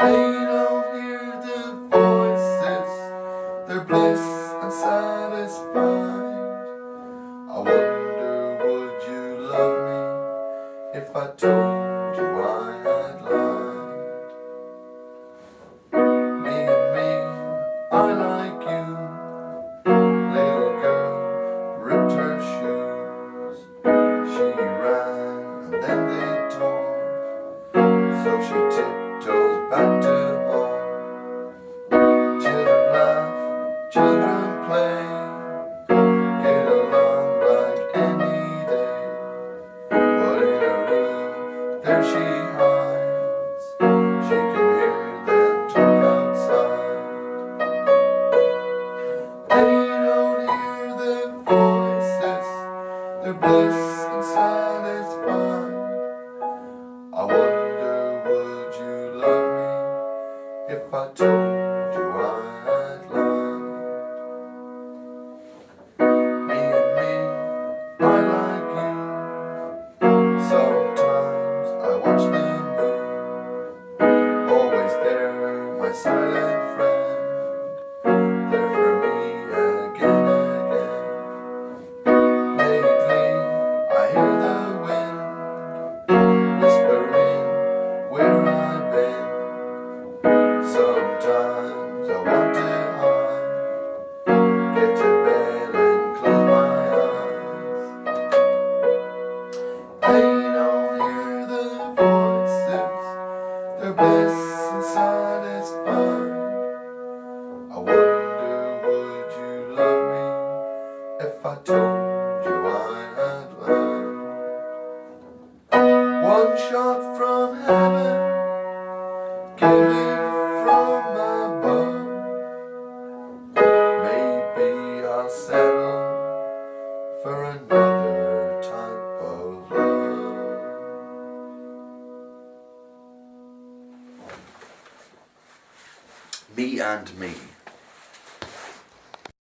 They don't hear the voices bliss and satisfied. I wonder would you love me If I told you I had lied? Me and me, I like you. Little girl ripped her shoes. She ran and then they tore. So she back to home. Children laugh, children play, get along like any day. But in her room, there she hides. She can hear them talk outside. They don't hear their voices, you I I told you I had lied? One shot from heaven, given from above. Maybe I'll settle for another type of love. Me and Me